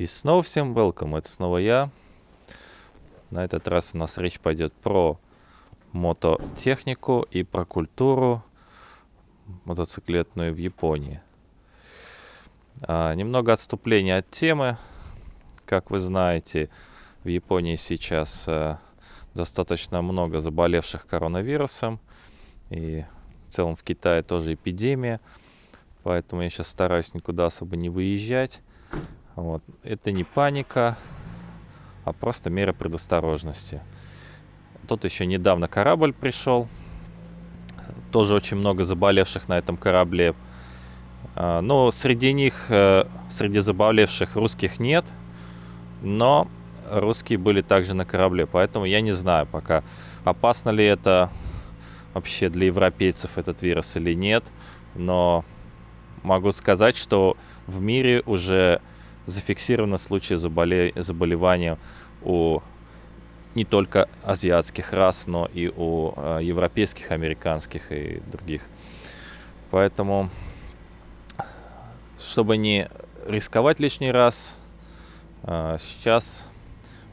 И снова всем welcome, это снова я. На этот раз у нас речь пойдет про мототехнику и про культуру мотоциклетную в Японии. А, немного отступления от темы. Как вы знаете, в Японии сейчас а, достаточно много заболевших коронавирусом. И в целом в Китае тоже эпидемия. Поэтому я сейчас стараюсь никуда особо не выезжать. Вот. Это не паника, а просто мера предосторожности. Тут еще недавно корабль пришел. Тоже очень много заболевших на этом корабле. А, но среди них, э, среди заболевших русских нет. Но русские были также на корабле. Поэтому я не знаю пока, опасно ли это вообще для европейцев этот вирус или нет. Но могу сказать, что в мире уже зафиксировано случаи заболе... заболевания у не только азиатских рас, но и у э, европейских, американских и других. Поэтому, чтобы не рисковать лишний раз, э, сейчас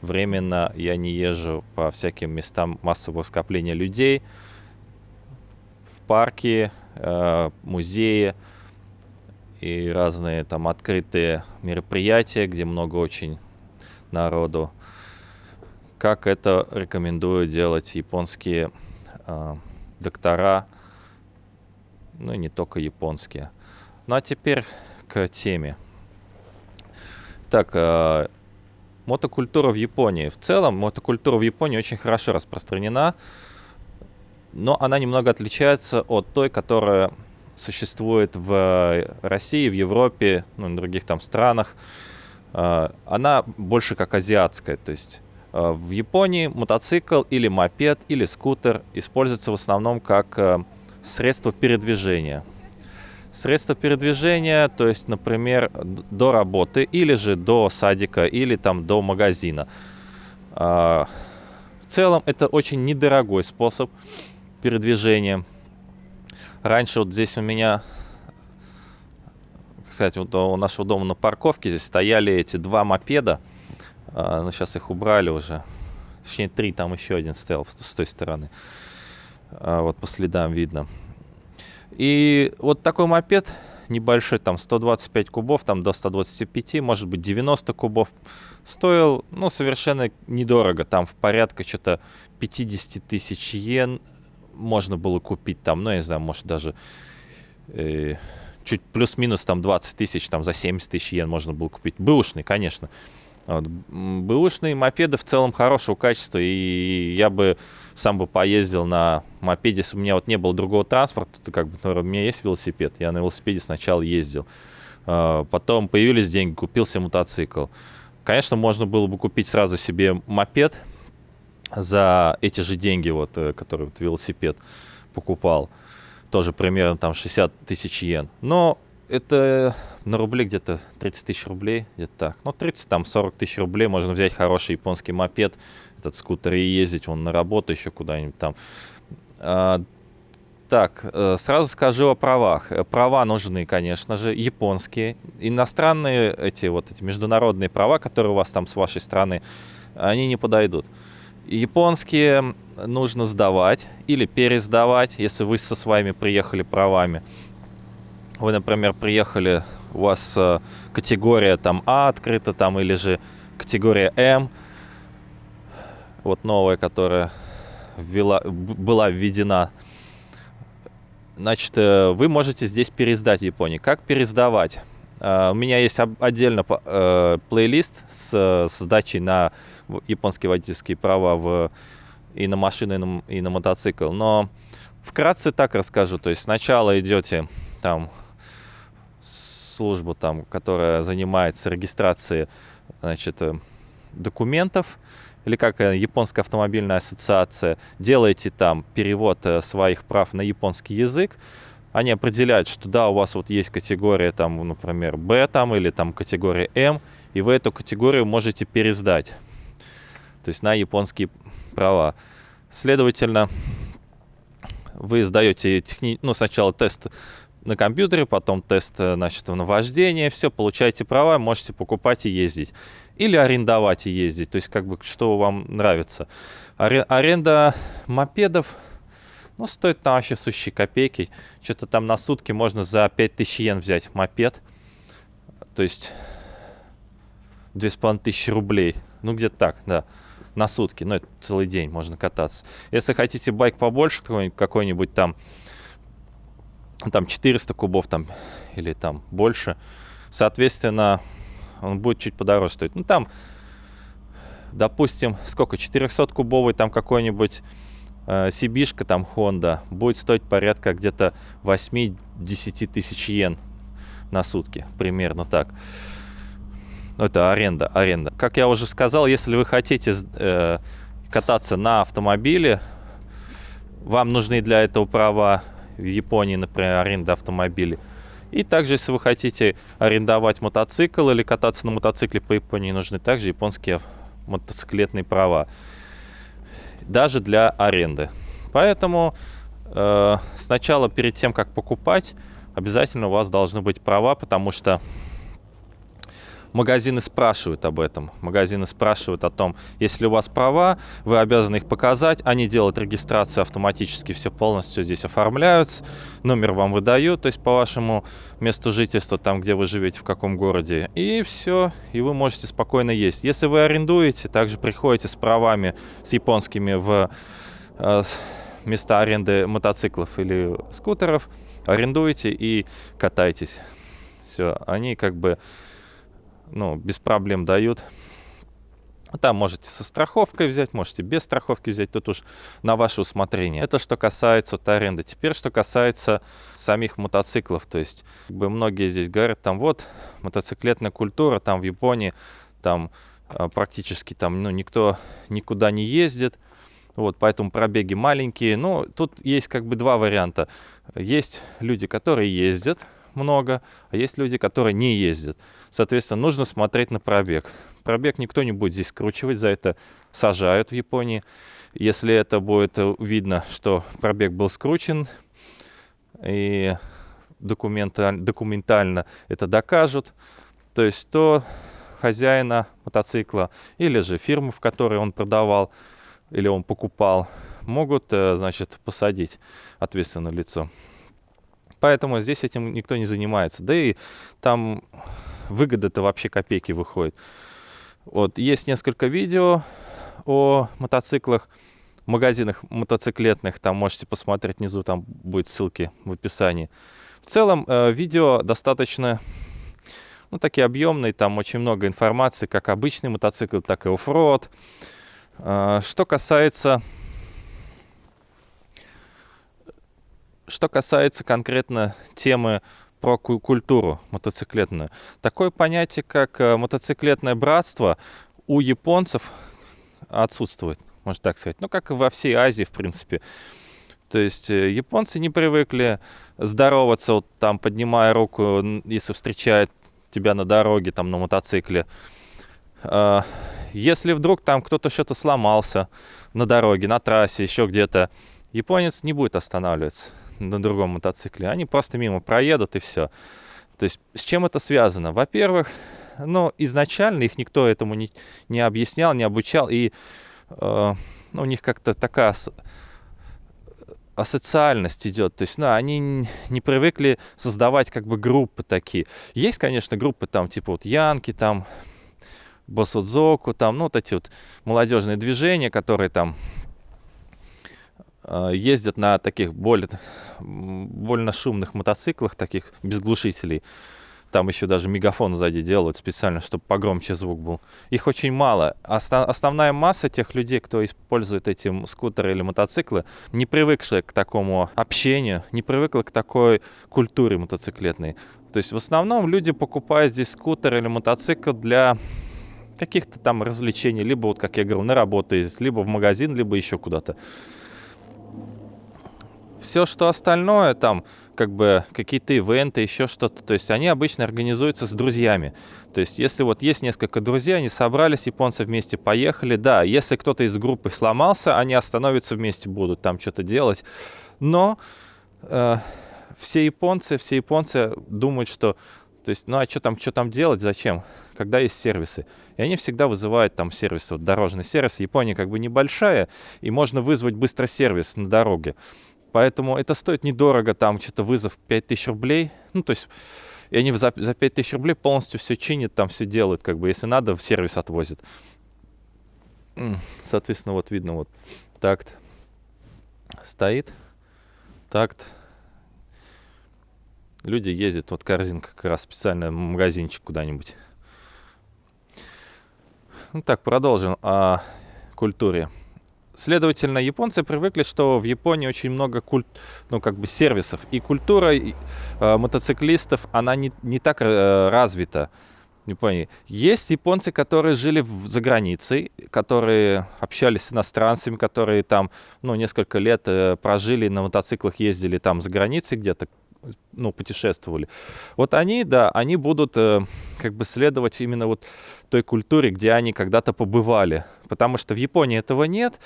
временно я не езжу по всяким местам массового скопления людей, в парки, э, музеи, и разные там открытые мероприятия, где много очень народу. Как это рекомендую делать японские э, доктора, ну и не только японские. Ну а теперь к теме. Так, э, мотокультура в Японии. В целом, мотокультура в Японии очень хорошо распространена, но она немного отличается от той, которая существует в России, в Европе, ну, и других там странах, э, она больше как азиатская. То есть э, в Японии мотоцикл или мопед или скутер используется в основном как э, средство передвижения. Средство передвижения, то есть, например, до работы или же до садика или там до магазина. В целом это очень недорогой способ передвижения. Раньше вот здесь у меня, кстати, вот у нашего дома на парковке здесь стояли эти два мопеда. А, ну, сейчас их убрали уже. Точнее, три, там еще один стоял с той стороны. А, вот по следам видно. И вот такой мопед небольшой, там 125 кубов, там до 125, может быть 90 кубов, стоил, ну, совершенно недорого, там в порядка что-то 50 тысяч йен, можно было купить там, ну, я не знаю, может даже э, чуть плюс-минус там 20 тысяч, там за 70 тысяч йен можно было купить. Бэушный, конечно. Вот. Бэушные мопеды в целом хорошего качества, и я бы сам бы поездил на мопеде, если у меня вот не было другого транспорта, то как бы, например, у меня есть велосипед, я на велосипеде сначала ездил. А, потом появились деньги, купился мотоцикл. Конечно, можно было бы купить сразу себе мопед, за эти же деньги, вот, э, которые вот велосипед покупал, тоже примерно там 60 тысяч йен. Но это на рубли где-то 30 тысяч рублей, где-то так. Ну, 30, там 40 тысяч рублей можно взять хороший японский мопед, этот скутер и ездить вон на работу еще куда-нибудь там. А, так, э, сразу скажу о правах. Э, права нужны, конечно же, японские. Иностранные эти вот эти международные права, которые у вас там с вашей страны, они не подойдут. Японские нужно сдавать или пересдавать, если вы со своими приехали правами. Вы, например, приехали, у вас э, категория там А открыта там или же категория М, вот новая, которая ввела, была введена. Значит, э, вы можете здесь пересдать в Японии. Как пересдавать? Uh, у меня есть отдельно плейлист с сдачей на японские водительские права в, и на машину, и на, и на мотоцикл. Но вкратце так расскажу. То есть сначала идете там службу, там, которая занимается регистрацией значит, э, документов, или как э, японская автомобильная ассоциация, делаете там перевод э, своих прав на японский язык, они определяют, что да, у вас вот есть категория там, например, Б там или там категория М, и вы эту категорию можете пересдать то есть на японские права. Следовательно, вы сдаете техни... ну, сначала тест на компьютере, потом тест, э, значит, на вождение, все, получаете права, можете покупать и ездить. Или арендовать и ездить, то есть как бы что вам нравится. Аренда мопедов, ну, стоит там вообще сущие копейки. Что-то там на сутки можно за 5000 йен взять мопед. То есть 2500 рублей. Ну, где-то так, да. На сутки. Ну, это целый день можно кататься. Если хотите байк побольше, какой-нибудь там, там 400 кубов там, или там больше, соответственно, он будет чуть подороже стоить. Ну, там, допустим, сколько, 400-кубовый там какой-нибудь э, Сибишка, там, Honda, будет стоить порядка где-то 8-10 тысяч йен на сутки, примерно так. Ну, это аренда, аренда. Как я уже сказал, если вы хотите э, кататься на автомобиле, вам нужны для этого права в Японии, например, аренда автомобиля. И также, если вы хотите арендовать мотоцикл или кататься на мотоцикле по Японии, нужны также японские мотоциклетные права. Даже для аренды. Поэтому э, сначала, перед тем, как покупать, обязательно у вас должны быть права, потому что магазины спрашивают об этом. Магазины спрашивают о том, если у вас права, вы обязаны их показать. Они делают регистрацию автоматически, все полностью здесь оформляются. Номер вам выдают, то есть по вашему месту жительства, там, где вы живете, в каком городе. И все, и вы можете спокойно есть. Если вы арендуете, также приходите с правами, с японскими в э, места аренды мотоциклов или скутеров, арендуете и катайтесь. Все, они как бы ну, без проблем дают. Там можете со страховкой взять, можете без страховки взять, тут уж на ваше усмотрение. Это что касается вот, аренды. Теперь, что касается самих мотоциклов. То есть, как бы многие здесь говорят, там вот, мотоциклетная культура, там в Японии, там а, практически там, ну, никто никуда не ездит. Вот, поэтому пробеги маленькие. Ну, тут есть как бы два варианта. Есть люди, которые ездят, много, а есть люди, которые не ездят. Соответственно, нужно смотреть на пробег. Пробег никто не будет здесь скручивать, за это сажают в Японии. Если это будет видно, что пробег был скручен, и документально, документально это докажут, то есть то хозяина мотоцикла или же фирму, в которой он продавал или он покупал, могут, э, значит, посадить ответственное лицо. Поэтому здесь этим никто не занимается. Да и там выгода-то вообще копейки выходит. Вот, есть несколько видео о мотоциклах, магазинах мотоциклетных, там можете посмотреть внизу, там будет ссылки в описании. В целом, э, видео достаточно, ну, такие объемные, там очень много информации, как обычный мотоцикл, так и оффроуд. Э, что касается Что касается конкретно темы про культуру мотоциклетную. Такое понятие, как э, мотоциклетное братство, у японцев отсутствует, можно так сказать. Ну, как и во всей Азии, в принципе. То есть э, японцы не привыкли здороваться, вот, там, поднимая руку, если встречает тебя на дороге, там, на мотоцикле. А, если вдруг там кто-то что-то сломался на дороге, на трассе, еще где-то, японец не будет останавливаться на другом мотоцикле. Они просто мимо проедут и все. То есть с чем это связано? Во-первых, ну, изначально их никто этому не, не объяснял, не обучал. И э, ну, у них как-то такая асоциальность идет. То есть, ну, они не привыкли создавать как бы группы такие. Есть, конечно, группы там, типа вот Янки, там, Босудзоку, там, ну, вот эти вот молодежные движения, которые там ездят на таких более, больно шумных мотоциклах, таких без глушителей. Там еще даже мегафон сзади делают специально, чтобы погромче звук был. Их очень мало. Основная масса тех людей, кто использует эти скутеры или мотоциклы, не привыкшие к такому общению, не привыкли к такой культуре мотоциклетной. То есть в основном люди покупают здесь скутер или мотоцикл для каких-то там развлечений, либо вот, как я говорил, на работу ездить, либо в магазин, либо еще куда-то все, что остальное, там, как бы какие-то ивенты, еще что-то, то есть они обычно организуются с друзьями. То есть если вот есть несколько друзей, они собрались, японцы вместе поехали, да, если кто-то из группы сломался, они остановятся вместе, будут там что-то делать. Но э, все японцы, все японцы думают, что, то есть, ну а что там, что там делать, зачем, когда есть сервисы. И они всегда вызывают там сервис, вот дорожный сервис. Япония как бы небольшая, и можно вызвать быстро сервис на дороге. Поэтому это стоит недорого, там что-то вызов 5000 рублей. Ну, то есть, и они за, за 5000 рублей полностью все чинят, там все делают, как бы, если надо, в сервис отвозят. Соответственно, вот видно, вот такт стоит, такт. Люди ездят, вот корзинка как раз специально магазинчик куда-нибудь. Ну так, продолжим о культуре. Следовательно, японцы привыкли, что в Японии очень много культ, ну, как бы сервисов. И культура и, э, мотоциклистов, она не, не так э, развита Японии. Есть японцы, которые жили в, за границей, которые общались с иностранцами, которые там, ну, несколько лет э, прожили на мотоциклах, ездили там за границей где-то, ну, путешествовали. Вот они, да, они будут э, как бы следовать именно вот той культуре, где они когда-то побывали. Потому что в Японии этого нет.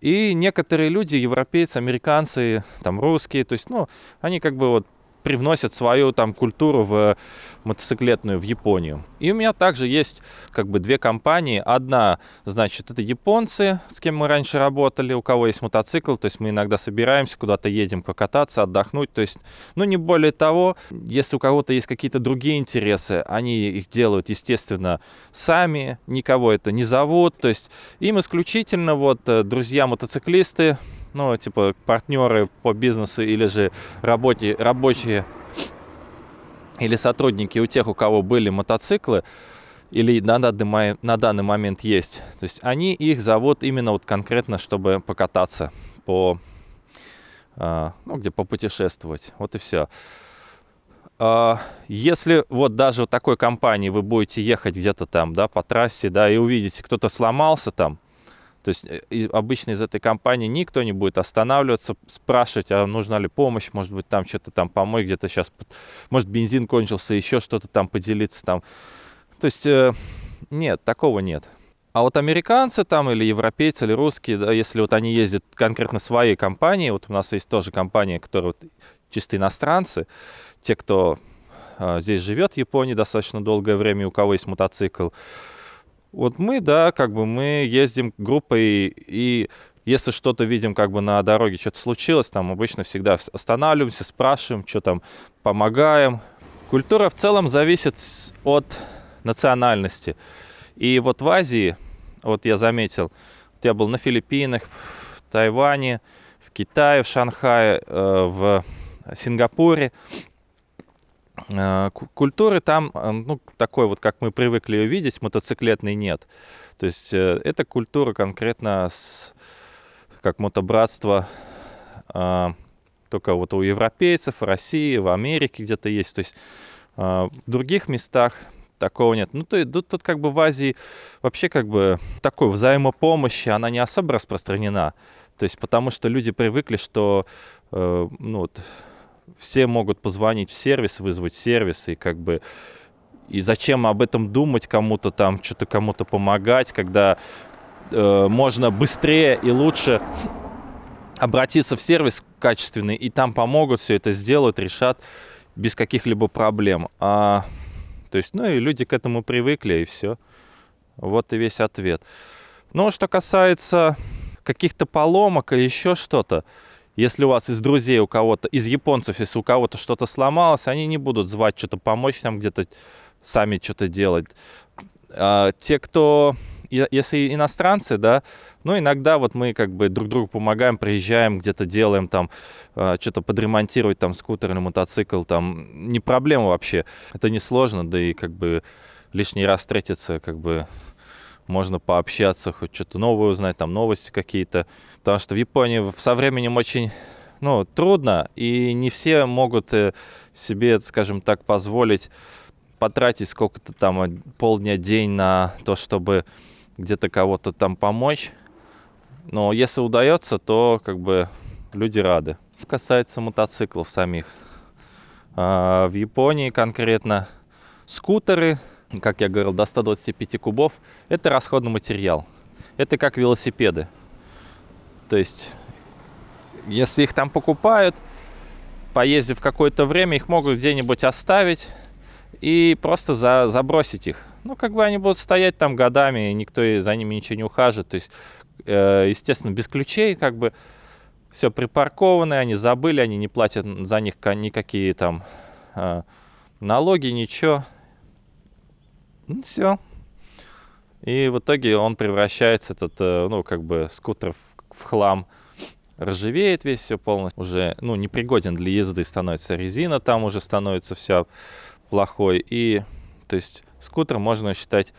И некоторые люди, европейцы, американцы, там русские, то есть, ну, они как бы вот привносят свою там культуру в мотоциклетную в Японию. И у меня также есть как бы две компании. Одна, значит, это японцы, с кем мы раньше работали, у кого есть мотоцикл, то есть мы иногда собираемся, куда-то едем покататься, отдохнуть, то есть, ну, не более того, если у кого-то есть какие-то другие интересы, они их делают, естественно, сами, никого это не зовут, то есть им исключительно вот э, друзья-мотоциклисты, ну, типа партнеры по бизнесу или же работе, рабочие или сотрудники у тех, у кого были мотоциклы, или на данный, на данный момент есть. То есть они их зовут именно вот конкретно, чтобы покататься по, а, ну, где попутешествовать. Вот и все. А, если вот даже в такой компании вы будете ехать где-то там, да, по трассе, да, и увидите, кто-то сломался там, то есть э, обычно из этой компании никто не будет останавливаться, спрашивать, а нужна ли помощь, может быть, там что-то там помой, где-то сейчас, может, бензин кончился, еще что-то там поделиться там. То есть э, нет, такого нет. А вот американцы там или европейцы, или русские, да, если вот они ездят конкретно своей компании, вот у нас есть тоже компания, которая вот чисто иностранцы, те, кто э, здесь живет в Японии достаточно долгое время, у кого есть мотоцикл, вот мы, да, как бы мы ездим группой, и если что-то видим как бы на дороге, что-то случилось, там обычно всегда останавливаемся, спрашиваем, что там, помогаем. Культура в целом зависит от национальности. И вот в Азии, вот я заметил, я был на Филиппинах, в Тайване, в Китае, в Шанхае, э, в Сингапуре. Э, культуры там, э, ну, такой вот, как мы привыкли ее видеть, мотоциклетной нет. То есть э, это культура конкретно с, как мотобратство, только вот у европейцев, в России, в Америке где-то есть. То есть в других местах такого нет. Ну, то, тут, тут как бы в Азии вообще как бы такой взаимопомощи, она не особо распространена. То есть потому что люди привыкли, что ну, вот, все могут позвонить в сервис, вызвать сервис, и как бы и зачем об этом думать кому-то там, что-то кому-то помогать, когда э, можно быстрее и лучше обратиться в сервис качественный, и там помогут, все это сделают, решат без каких-либо проблем. А, то есть, ну и люди к этому привыкли, и все. Вот и весь ответ. Ну, что касается каких-то поломок или еще что-то, если у вас из друзей у кого-то, из японцев, если у кого-то что-то сломалось, они не будут звать что-то помочь нам где-то сами что-то делать. А, те, кто, если иностранцы, да, ну, иногда вот мы как бы друг другу помогаем, приезжаем, где-то делаем там, а, что-то подремонтировать там скутер или мотоцикл, там, не проблема вообще. Это не сложно, да и как бы лишний раз встретиться, как бы можно пообщаться, хоть что-то новое узнать, там новости какие-то. Потому что в Японии со временем очень ну, трудно, и не все могут э, себе, скажем так, позволить потратить сколько-то там полдня, день на то, чтобы где-то кого-то там помочь. Но если удается, то как бы люди рады. Касается мотоциклов самих. А, в Японии конкретно скутеры как я говорил, до 125 кубов, это расходный материал. Это как велосипеды. То есть, если их там покупают, поездив какое-то время, их могут где-нибудь оставить и просто за, забросить их. Ну, как бы они будут стоять там годами, и никто за ними ничего не ухаживает. То есть, э, естественно, без ключей, как бы все припаркованы, они забыли, они не платят за них никакие там э, налоги, ничего. Ну, все. И в итоге он превращается, этот, э, ну, как бы скутер в, в хлам ржавеет весь все полностью, уже, ну, непригоден для езды становится, резина там уже становится вся плохой, и, то есть, скутер, можно считать,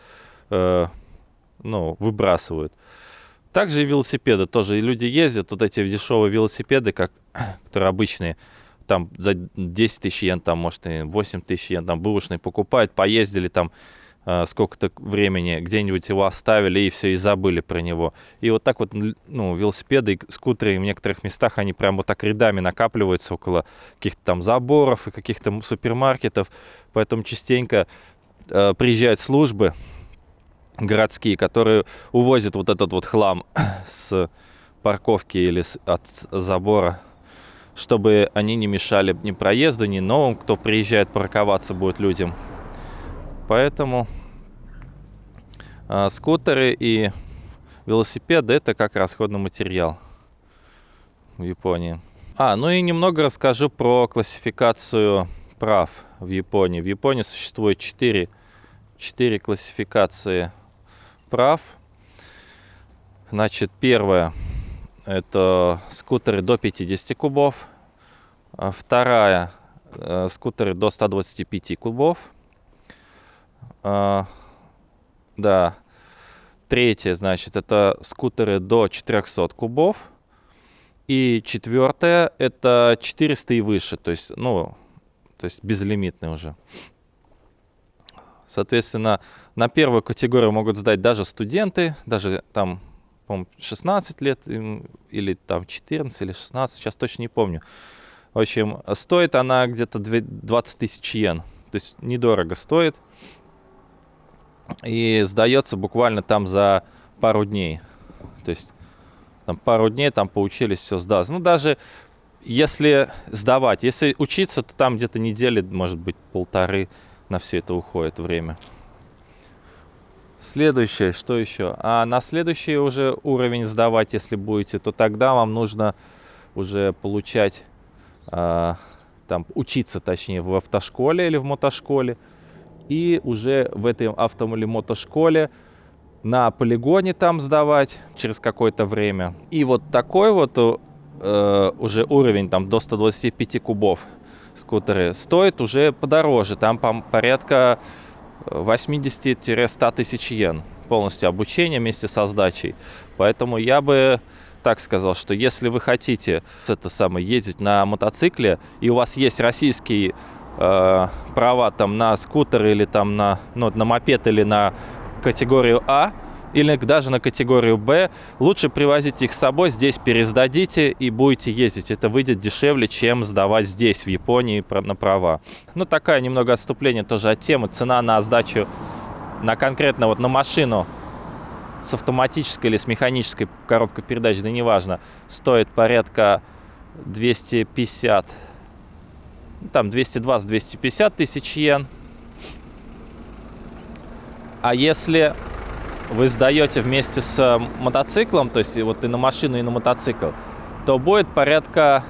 э, ну, выбрасывают. Также и велосипеды тоже, и люди ездят, вот эти дешевые велосипеды, как, которые обычные, там за 10 тысяч йен, там, может, и 8 тысяч йен, там, бэушные покупают, поездили там, сколько-то времени где-нибудь его оставили и все, и забыли про него. И вот так вот, ну, велосипеды и скутеры в некоторых местах, они прям вот так рядами накапливаются около каких-то там заборов и каких-то супермаркетов. Поэтому частенько э, приезжают службы городские, которые увозят вот этот вот хлам с парковки или с, от забора, чтобы они не мешали ни проезду, ни новым, кто приезжает парковаться будет людям. Поэтому а, скутеры и велосипеды это как расходный материал в Японии. А, ну и немного расскажу про классификацию прав в Японии. В Японии существует 4, 4 классификации прав. Значит, первая это скутеры до 50 кубов. А вторая э, скутеры до 125 кубов. А, да. Третье, значит, это скутеры до 400 кубов. И четвертое, это 400 и выше, то есть, ну, то есть безлимитный уже. Соответственно, на первую категорию могут сдать даже студенты, даже там, по 16 лет или там 14 или 16, сейчас точно не помню. В общем, стоит она где-то 20 тысяч йен, то есть недорого стоит и сдается буквально там за пару дней. То есть там пару дней там поучились, все сдаться. Ну, даже если сдавать, если учиться, то там где-то недели, может быть, полторы на все это уходит время. Следующее, что еще? А на следующий уже уровень сдавать, если будете, то тогда вам нужно уже получать, а, там, учиться, точнее, в автошколе или в мотошколе и уже в этой авто мотошколе на полигоне там сдавать через какое-то время. И вот такой вот э, уже уровень там до 125 кубов скутеры стоит уже подороже. Там по порядка 80-100 тысяч йен полностью обучение вместе со сдачей. Поэтому я бы так сказал, что если вы хотите это самое, ездить на мотоцикле, и у вас есть российский э, права там на скутер или там на, ну, на мопед или на категорию А, или даже на категорию Б, лучше привозить их с собой, здесь пересдадите и будете ездить. Это выйдет дешевле, чем сдавать здесь, в Японии, на права. Ну, такая немного отступление тоже от темы. Цена на сдачу на конкретно вот на машину с автоматической или с механической коробкой передач, да неважно, стоит порядка 250 там 220-250 тысяч йен. А если вы сдаете вместе с э, мотоциклом, то есть вот и на машину, и на мотоцикл, то будет порядка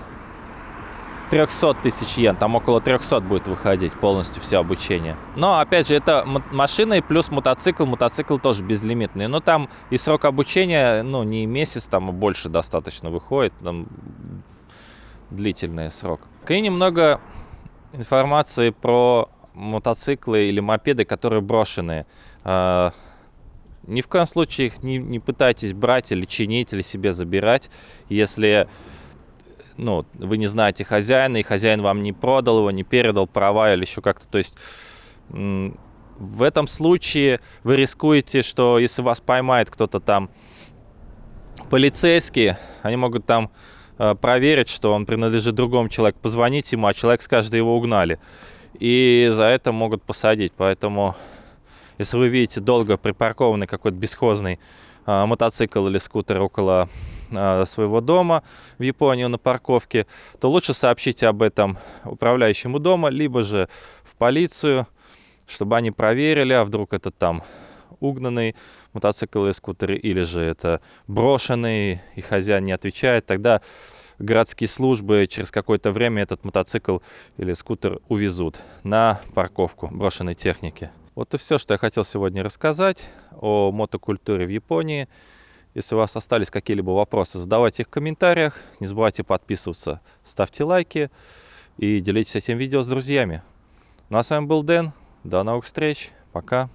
300 тысяч йен, там около 300 будет выходить полностью все обучение. Но, опять же, это машина и плюс мотоцикл, мотоцикл тоже безлимитный. Но там и срок обучения, ну, не месяц, там, больше достаточно выходит, там длительный срок. И немного информации про мотоциклы или мопеды, которые брошены. А, ни в коем случае их не, не пытайтесь брать или чинить, или себе забирать, если ну, вы не знаете хозяина, и хозяин вам не продал его, не передал права или еще как-то. То есть в этом случае вы рискуете, что если вас поймает кто-то там полицейские, они могут там Э, проверить, что он принадлежит другому человеку, позвонить ему, а человек скажет, его угнали. И за это могут посадить. Поэтому, если вы видите долго припаркованный какой-то бесхозный а, мотоцикл или скутер около э, своего дома в Японию на парковке, то лучше сообщите об этом управляющему дома, либо же в полицию, чтобы они проверили, а вдруг это там угнанный мотоцикл или скутер, или же это брошенный, и хозяин не отвечает, тогда городские службы через какое-то время этот мотоцикл или скутер увезут на парковку брошенной техники. Вот и все, что я хотел сегодня рассказать о мотокультуре в Японии. Если у вас остались какие-либо вопросы, задавайте их в комментариях. Не забывайте подписываться, ставьте лайки и делитесь этим видео с друзьями. Ну а с вами был Дэн. До новых встреч. Пока.